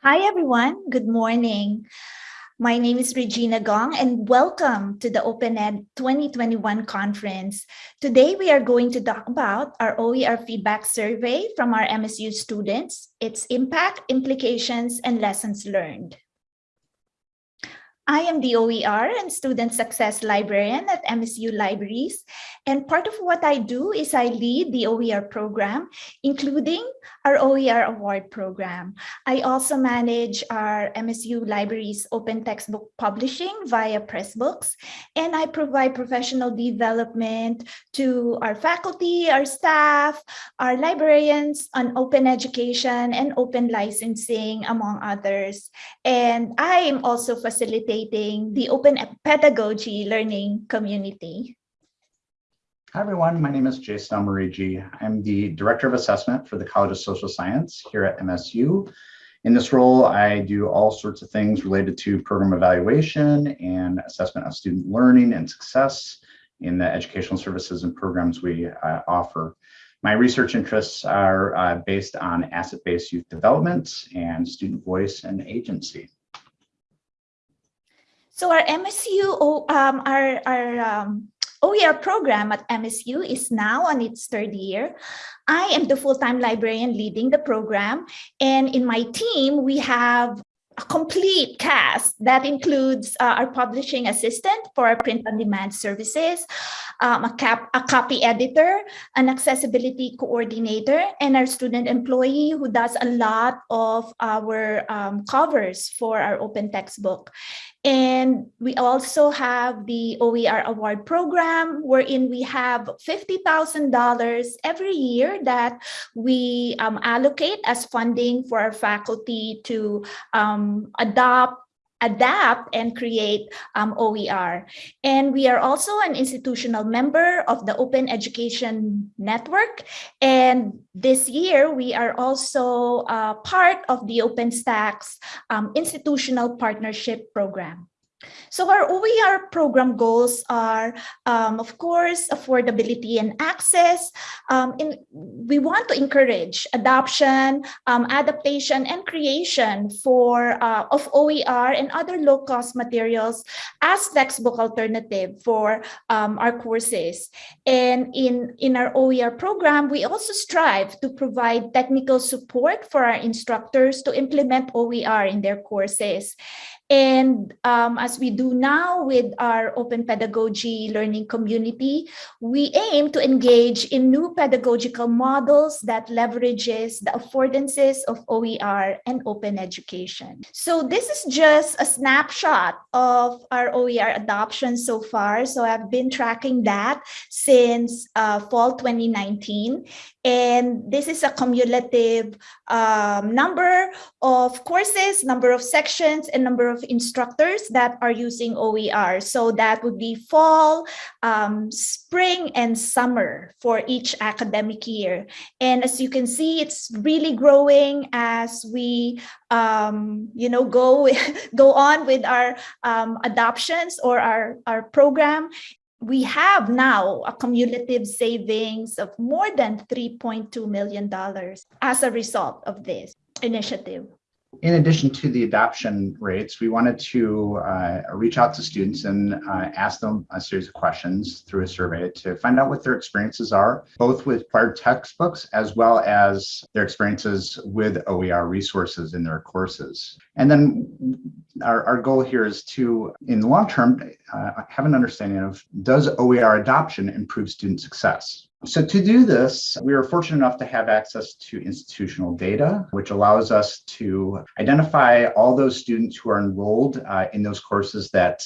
Hi, everyone. Good morning. My name is Regina Gong and welcome to the OpenEd 2021 conference. Today, we are going to talk about our OER feedback survey from our MSU students, its impact, implications, and lessons learned. I am the OER and Student Success Librarian at MSU Libraries. And part of what I do is I lead the OER program, including our OER Award program. I also manage our MSU Libraries open textbook publishing via Pressbooks, and I provide professional development to our faculty, our staff, our librarians on open education and open licensing, among others. And I am also facilitating the open pedagogy learning community. Hi, everyone. My name is Jason Almerigi. I'm the Director of Assessment for the College of Social Science here at MSU. In this role, I do all sorts of things related to program evaluation and assessment of student learning and success in the educational services and programs we uh, offer. My research interests are uh, based on asset-based youth development and student voice and agency. So our MSU, um, our, our um, OER program at MSU is now on its third year. I am the full-time librarian leading the program. And in my team, we have a complete cast that includes uh, our publishing assistant for our print-on-demand services, um, a, cap, a copy editor, an accessibility coordinator, and our student employee who does a lot of our um, covers for our open textbook. And we also have the OER award program wherein we have $50,000 every year that we um, allocate as funding for our faculty to um, adopt adapt and create um, OER. And we are also an institutional member of the Open Education Network. And this year, we are also uh, part of the OpenStax um, Institutional Partnership Program. So our OER program goals are, um, of course, affordability and access. Um, in, we want to encourage adoption, um, adaptation, and creation for uh, of OER and other low-cost materials as textbook alternative for um, our courses. And in, in our OER program, we also strive to provide technical support for our instructors to implement OER in their courses. And um, as we do now with our open pedagogy learning community, we aim to engage in new pedagogical models that leverages the affordances of OER and open education. So this is just a snapshot of our OER adoption so far. So I've been tracking that since uh, fall 2019. And this is a cumulative um, number of courses, number of sections, and number of instructors that are using OER. So that would be fall, um, spring, and summer for each academic year. And as you can see, it's really growing as we um, you know, go, go on with our um, adoptions or our, our program we have now a cumulative savings of more than $3.2 million as a result of this initiative in addition to the adoption rates, we wanted to uh, reach out to students and uh, ask them a series of questions through a survey to find out what their experiences are, both with required textbooks as well as their experiences with OER resources in their courses. And then our, our goal here is to, in the long term, uh, have an understanding of does OER adoption improve student success? So to do this, we are fortunate enough to have access to institutional data, which allows us to identify all those students who are enrolled uh, in those courses that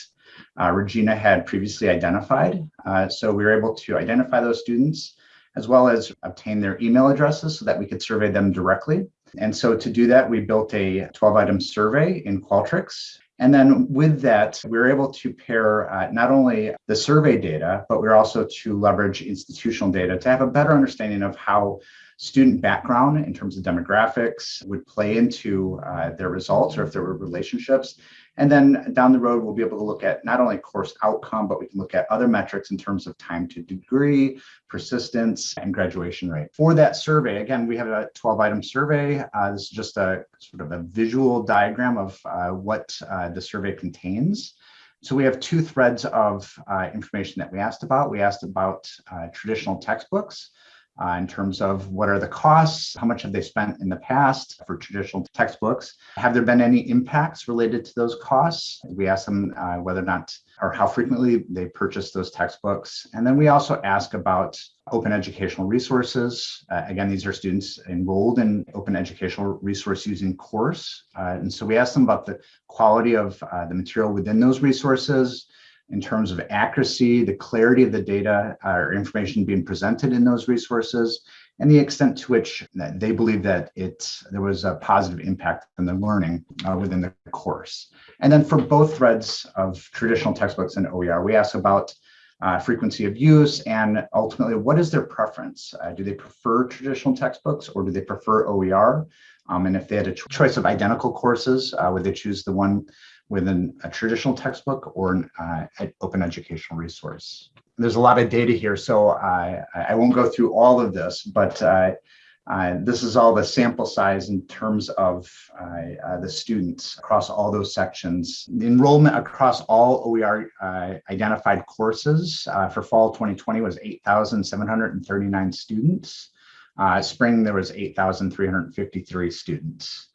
uh, Regina had previously identified. Uh, so we were able to identify those students as well as obtain their email addresses so that we could survey them directly. And so to do that, we built a 12 item survey in Qualtrics and then with that, we were able to pair uh, not only the survey data, but we we're also to leverage institutional data to have a better understanding of how student background in terms of demographics would play into uh, their results or if there were relationships. And then down the road, we'll be able to look at not only course outcome, but we can look at other metrics in terms of time to degree, persistence, and graduation rate. For that survey, again, we have a 12 item survey. Uh, this is just a sort of a visual diagram of uh, what uh, the survey contains. So we have two threads of uh, information that we asked about. We asked about uh, traditional textbooks uh, in terms of what are the costs, how much have they spent in the past for traditional textbooks, have there been any impacts related to those costs? We ask them uh, whether or not or how frequently they purchase those textbooks. And then we also ask about open educational resources. Uh, again, these are students enrolled in open educational resource using course. Uh, and so we ask them about the quality of uh, the material within those resources, in terms of accuracy, the clarity of the data or information being presented in those resources, and the extent to which they believe that it there was a positive impact on the learning uh, within the course. And then for both threads of traditional textbooks and OER, we ask about uh, frequency of use and ultimately what is their preference? Uh, do they prefer traditional textbooks or do they prefer OER? Um, and if they had a choice of identical courses, uh, would they choose the one within a traditional textbook or an uh, open educational resource. There's a lot of data here, so I, I won't go through all of this, but uh, uh, this is all the sample size in terms of uh, uh, the students across all those sections. The enrollment across all OER uh, identified courses for fall 2020 was 8,739 students. spring, there was 8,353 students.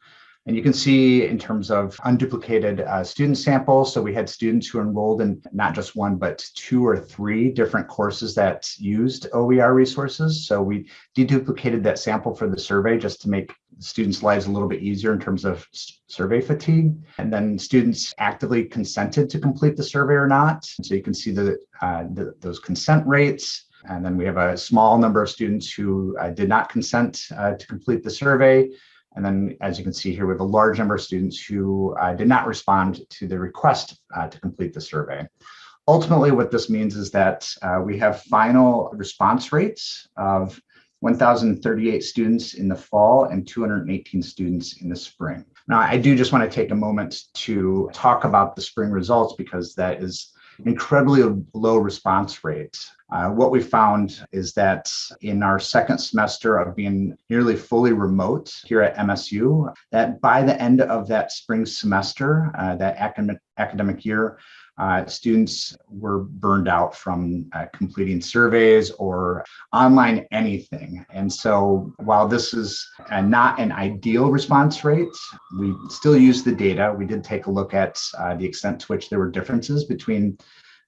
And you can see in terms of unduplicated uh, student samples, so we had students who enrolled in not just one, but two or three different courses that used OER resources. So we deduplicated that sample for the survey just to make students' lives a little bit easier in terms of survey fatigue. And then students actively consented to complete the survey or not. So you can see the, uh, the those consent rates. And then we have a small number of students who uh, did not consent uh, to complete the survey. And then, as you can see here, we have a large number of students who uh, did not respond to the request uh, to complete the survey. Ultimately, what this means is that uh, we have final response rates of 1,038 students in the fall and 218 students in the spring. Now, I do just want to take a moment to talk about the spring results because that is incredibly low response rate. Uh, what we found is that in our second semester of being nearly fully remote here at MSU, that by the end of that spring semester, uh, that academic, academic year, uh, students were burned out from uh, completing surveys or online anything. And so while this is uh, not an ideal response rate, we still use the data. We did take a look at uh, the extent to which there were differences between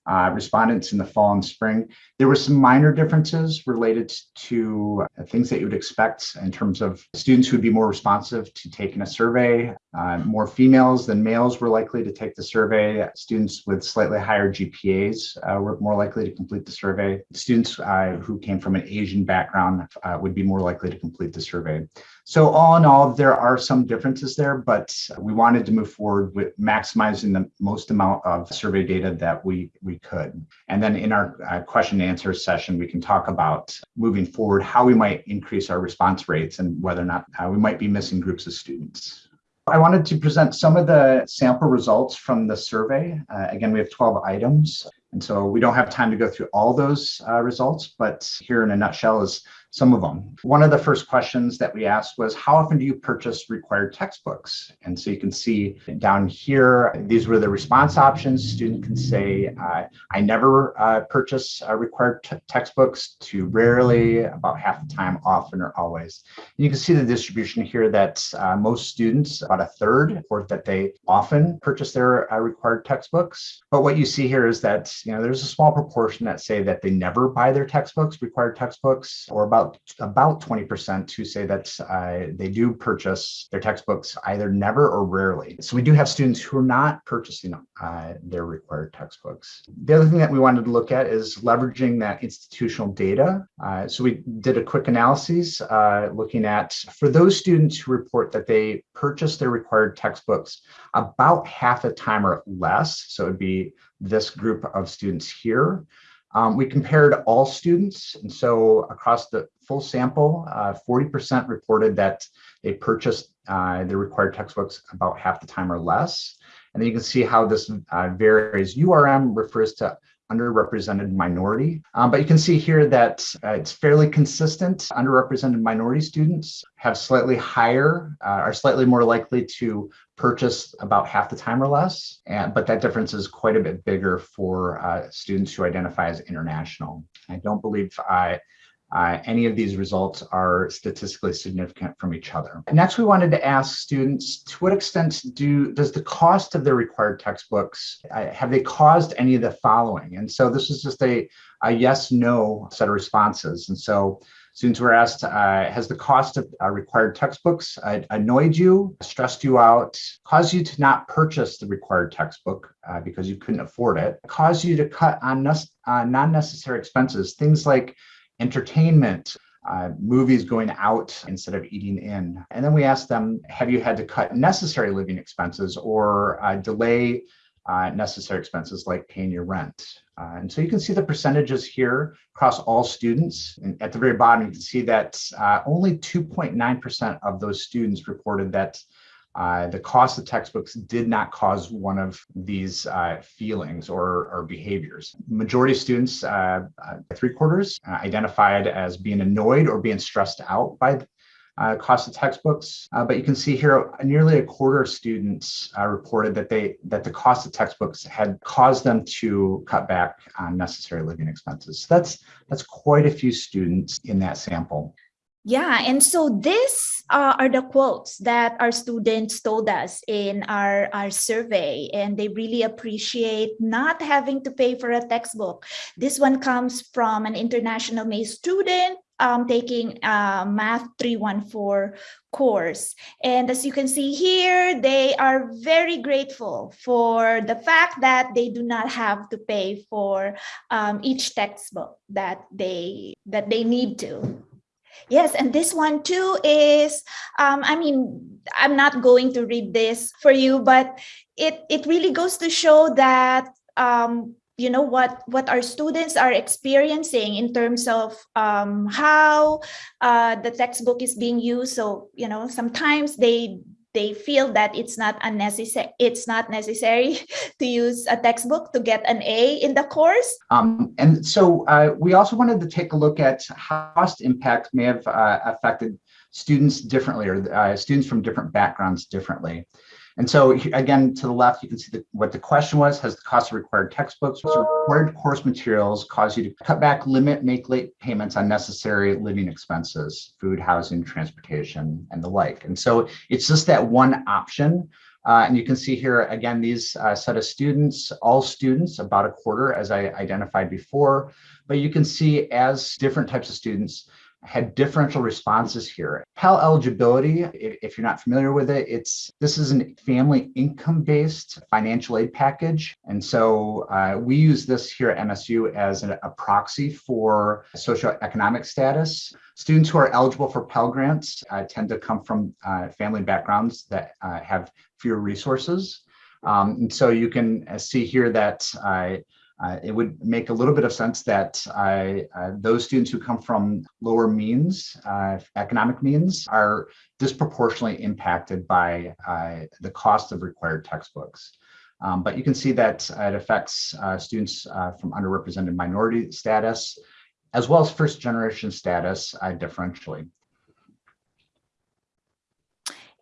uh, respondents in the fall and spring. There were some minor differences related to uh, things that you would expect in terms of students who would be more responsive to taking a survey. Uh, more females than males were likely to take the survey. Students with slightly higher GPAs uh, were more likely to complete the survey. Students uh, who came from an Asian background uh, would be more likely to complete the survey. So all in all, there are some differences there, but we wanted to move forward with maximizing the most amount of survey data that we, we could. And then in our uh, question and answer session, we can talk about moving forward, how we might increase our response rates and whether or not uh, we might be missing groups of students. I wanted to present some of the sample results from the survey. Uh, again, we have 12 items. And so we don't have time to go through all those uh, results, but here in a nutshell is some of them. One of the first questions that we asked was, how often do you purchase required textbooks? And so you can see down here, these were the response options. Student can say, uh, I never uh, purchase uh, required textbooks to rarely, about half the time, often or always. And you can see the distribution here that uh, most students, about a third, report that they often purchase their uh, required textbooks. But what you see here is that you know there's a small proportion that say that they never buy their textbooks, required textbooks, or about about about 20% who say that uh, they do purchase their textbooks either never or rarely. So we do have students who are not purchasing uh, their required textbooks. The other thing that we wanted to look at is leveraging that institutional data. Uh, so we did a quick analysis uh, looking at for those students who report that they purchase their required textbooks about half the time or less. So it'd be this group of students here. Um, we compared all students. And so across the full sample, 40% reported that they purchased uh, the required textbooks about half the time or less. And then you can see how this uh, varies. URM refers to underrepresented minority. Um, but you can see here that uh, it's fairly consistent. Underrepresented minority students have slightly higher, uh, are slightly more likely to purchase about half the time or less. And, but that difference is quite a bit bigger for uh, students who identify as international. I don't believe I uh, any of these results are statistically significant from each other. Next, we wanted to ask students, to what extent do does the cost of their required textbooks, uh, have they caused any of the following? And so this is just a, a yes, no set of responses. And so students were asked, uh, has the cost of uh, required textbooks uh, annoyed you, stressed you out, caused you to not purchase the required textbook uh, because you couldn't afford it, caused you to cut on non-necessary expenses, things like entertainment, uh, movies going out instead of eating in. And then we asked them, have you had to cut necessary living expenses or uh, delay uh, necessary expenses like paying your rent? Uh, and so you can see the percentages here across all students. And at the very bottom, you can see that uh, only 2.9% of those students reported that uh, the cost of textbooks did not cause one of these uh, feelings or, or, behaviors. Majority of students, uh, uh three quarters, uh, identified as being annoyed or being stressed out by uh, cost of textbooks. but you can see here, nearly a quarter of students reported that they that the cost of textbooks had caused them to cut back on necessary living expenses. So that's that's quite a few students in that sample. Yeah, and so these uh, are the quotes that our students told us in our, our survey, and they really appreciate not having to pay for a textbook. This one comes from an international May student um, taking Math 314 course. And as you can see here, they are very grateful for the fact that they do not have to pay for um, each textbook that they that they need to. Yes, and this one too is, um, I mean, I'm not going to read this for you, but it, it really goes to show that, um, you know, what, what our students are experiencing in terms of um, how uh, the textbook is being used. So, you know, sometimes they they feel that it's not unnecessary it's not necessary to use a textbook to get an a in the course. Um, and so uh, we also wanted to take a look at how cost impact may have uh, affected students differently or uh, students from different backgrounds differently and so again, to the left, you can see the, what the question was, has the cost of required textbooks, required course materials cause you to cut back, limit, make late payments on necessary living expenses, food, housing, transportation, and the like. And so it's just that one option. Uh, and you can see here, again, these uh, set of students, all students, about a quarter, as I identified before. But you can see as different types of students had differential responses here. Pell eligibility, if you're not familiar with it, it's this is a family income-based financial aid package. And so uh, we use this here at MSU as a, a proxy for socioeconomic status. Students who are eligible for Pell Grants uh, tend to come from uh, family backgrounds that uh, have fewer resources. Um, and so you can uh, see here that uh, uh, it would make a little bit of sense that uh, uh, those students who come from lower means, uh, economic means, are disproportionately impacted by uh, the cost of required textbooks. Um, but you can see that it affects uh, students from underrepresented minority status, as well as first generation status differentially.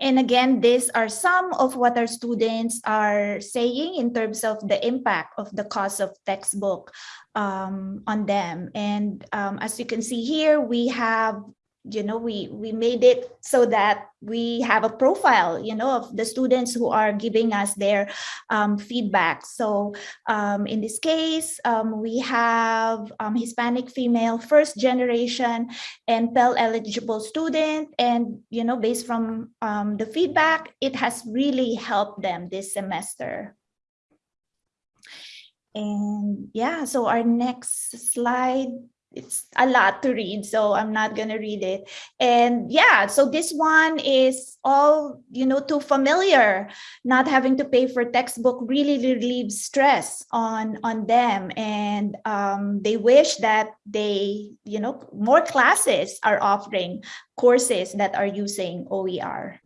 And again, these are some of what our students are saying in terms of the impact of the cost of textbook um, on them. And um, as you can see here, we have you know we we made it so that we have a profile you know of the students who are giving us their um, feedback. So um, in this case um, we have um, hispanic female first generation and pell eligible student. And you know based from um, the feedback it has really helped them this semester. And yeah so our next slide it's a lot to read, so I'm not going to read it. And yeah, so this one is all, you know, too familiar. Not having to pay for textbook really relieves stress on, on them. And um, they wish that they, you know, more classes are offering courses that are using OER.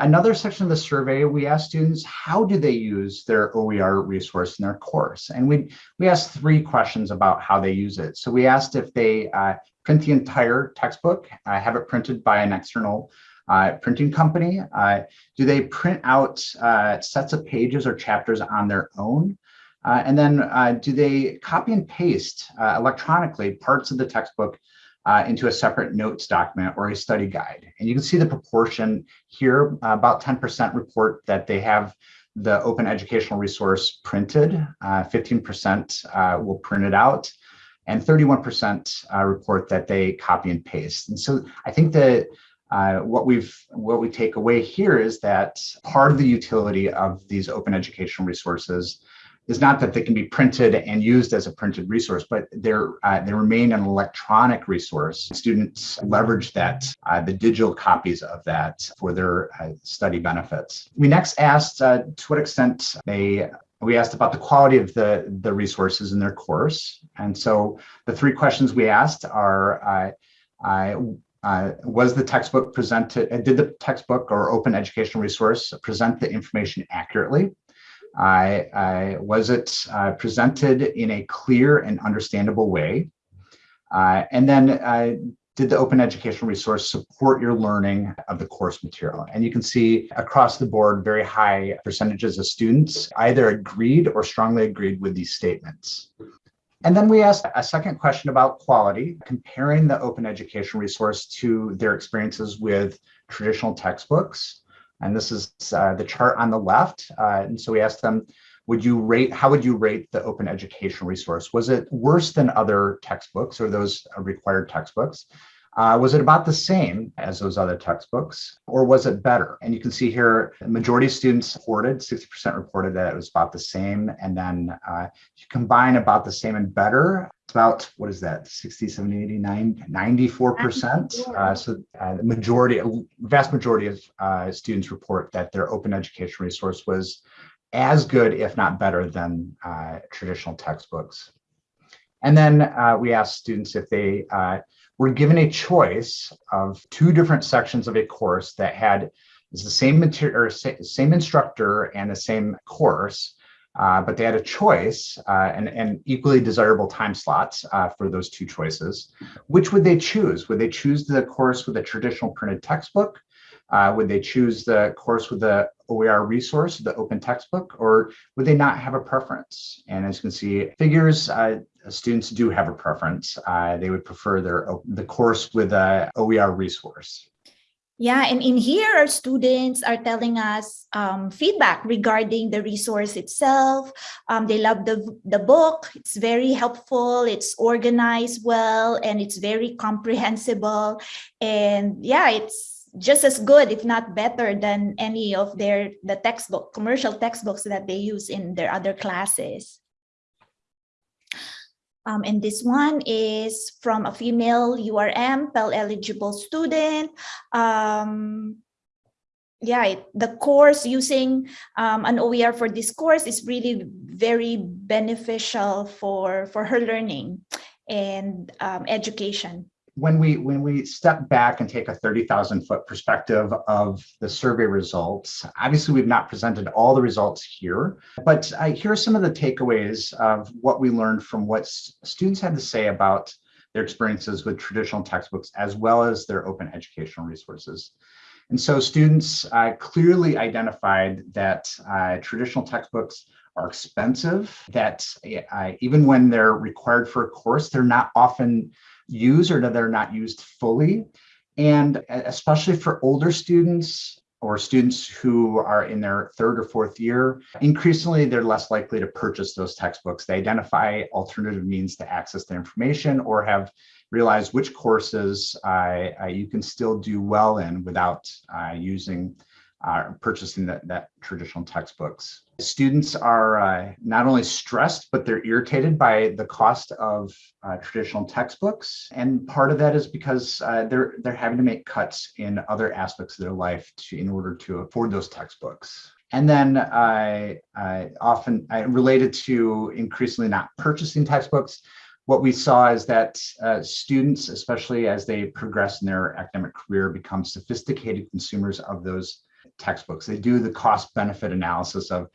Another section of the survey, we asked students, how do they use their OER resource in their course? And we, we asked three questions about how they use it. So we asked if they uh, print the entire textbook, uh, have it printed by an external uh, printing company. Uh, do they print out uh, sets of pages or chapters on their own? Uh, and then do they copy and paste electronically parts of the textbook uh, into a separate notes document or a study guide. And you can see the proportion here, uh, about 10% report that they have the open educational resource printed, 15% uh, uh, will print it out, and 31% uh, report that they copy and paste. And so I think that uh, what we've what we take away here is that part of the utility of these open educational resources is not that they can be printed and used as a printed resource, but they're uh, they remain an electronic resource. Students leverage that, uh, the digital copies of that for their uh, study benefits. We next asked uh, to what extent they we asked about the quality of the, the resources in their course. And so the three questions we asked are, uh, uh, was the textbook presented, did the textbook or open educational resource present the information accurately? I, I was it uh, presented in a clear and understandable way? Uh, and then did the open educational resource support your learning of the course material? And you can see across the board, very high percentages of students either agreed or strongly agreed with these statements. And then we asked a second question about quality, comparing the open educational resource to their experiences with traditional textbooks. And this is uh, the chart on the left. Uh, and so we asked them, would you rate, how would you rate the open educational resource? Was it worse than other textbooks or those required textbooks? Uh, was it about the same as those other textbooks or was it better? And you can see here, majority of students reported, 60% reported that it was about the same. And then uh, you combine about the same and better, about, what is that, 60, 70, 89, 94%. Uh, so uh, the majority, vast majority of uh, students report that their open education resource was as good, if not better than uh, traditional textbooks. And then uh, we asked students if they uh, were given a choice of two different sections of a course that had the same material or same instructor and the same course, uh, but they had a choice uh, and, and equally desirable time slots uh, for those two choices. Which would they choose? Would they choose the course with a traditional printed textbook? Uh, would they choose the course with the OER resource, the open textbook, or would they not have a preference? And as you can see, figures, uh, students do have a preference. Uh, they would prefer their the course with a OER resource. Yeah, and in here, our students are telling us um, feedback regarding the resource itself. Um, they love the, the book. It's very helpful. It's organized well, and it's very comprehensible. And yeah, it's just as good, if not better than any of their the textbook, commercial textbooks that they use in their other classes. Um, and this one is from a female URM, Pell eligible student. Um, yeah, it, the course using um, an OER for this course is really very beneficial for, for her learning and um, education when we when we step back and take a 30,000 foot perspective of the survey results, obviously we've not presented all the results here, but I, here are some of the takeaways of what we learned from what students had to say about their experiences with traditional textbooks as well as their open educational resources. And so students uh, clearly identified that uh, traditional textbooks are expensive, that uh, even when they're required for a course, they're not often used or that they're not used fully. And especially for older students or students who are in their third or fourth year, increasingly they're less likely to purchase those textbooks. They identify alternative means to access the information or have realized which courses uh, uh, you can still do well in without uh, using uh, purchasing that, that traditional textbooks. Students are uh, not only stressed, but they're irritated by the cost of uh, traditional textbooks. And part of that is because uh, they're, they're having to make cuts in other aspects of their life to, in order to afford those textbooks. And then I, I often I related to increasingly not purchasing textbooks. What we saw is that uh, students, especially as they progress in their academic career, become sophisticated consumers of those textbooks. They do the cost benefit analysis of,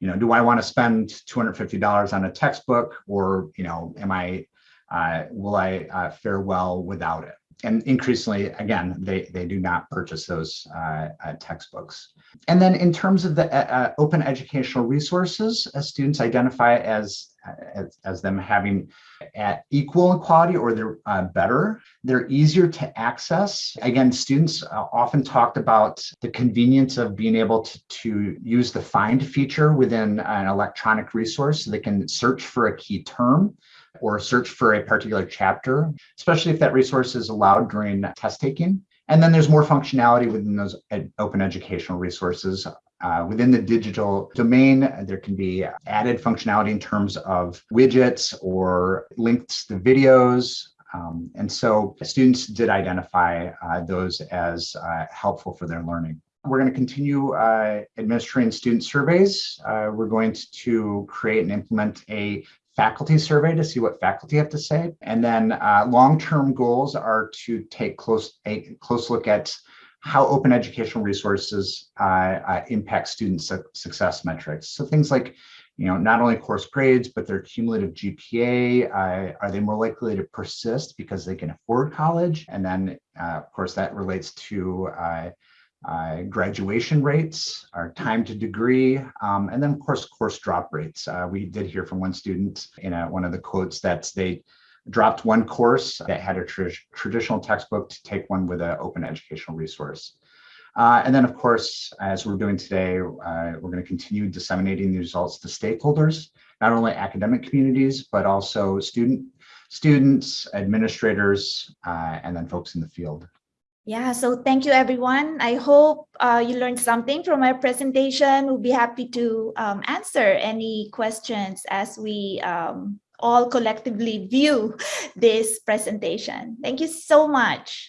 you know, do I want to spend $250 on a textbook or, you know, am I, uh, will I uh, fare well without it? And increasingly, again, they, they do not purchase those uh, uh, textbooks. And then in terms of the uh, open educational resources, students identify as as, as them having at equal quality or they're uh, better. They're easier to access. Again, students uh, often talked about the convenience of being able to, to use the find feature within an electronic resource so they can search for a key term or search for a particular chapter, especially if that resource is allowed during test taking. And then there's more functionality within those ed open educational resources uh, within the digital domain, there can be added functionality in terms of widgets or links to videos. Um, and so students did identify uh, those as uh, helpful for their learning. We're going to continue uh, administering student surveys. Uh, we're going to create and implement a faculty survey to see what faculty have to say. And then uh, long-term goals are to take close a close look at how open educational resources uh, uh, impact student su success metrics. So things like, you know, not only course grades, but their cumulative GPA, uh, are they more likely to persist because they can afford college? And then, uh, of course, that relates to uh, uh, graduation rates, our time to degree, um, and then, of course, course drop rates. we did hear from one student in a, one of the quotes that they dropped one course that had a tra traditional textbook to take one with an open educational resource. Uh, and then, of course, as we're doing today, uh, we're going to continue disseminating the results to stakeholders, not only academic communities, but also student, students, administrators, uh, and then folks in the field. Yeah, so thank you, everyone. I hope uh, you learned something from my presentation. We'll be happy to um, answer any questions as we um, all collectively view this presentation. Thank you so much.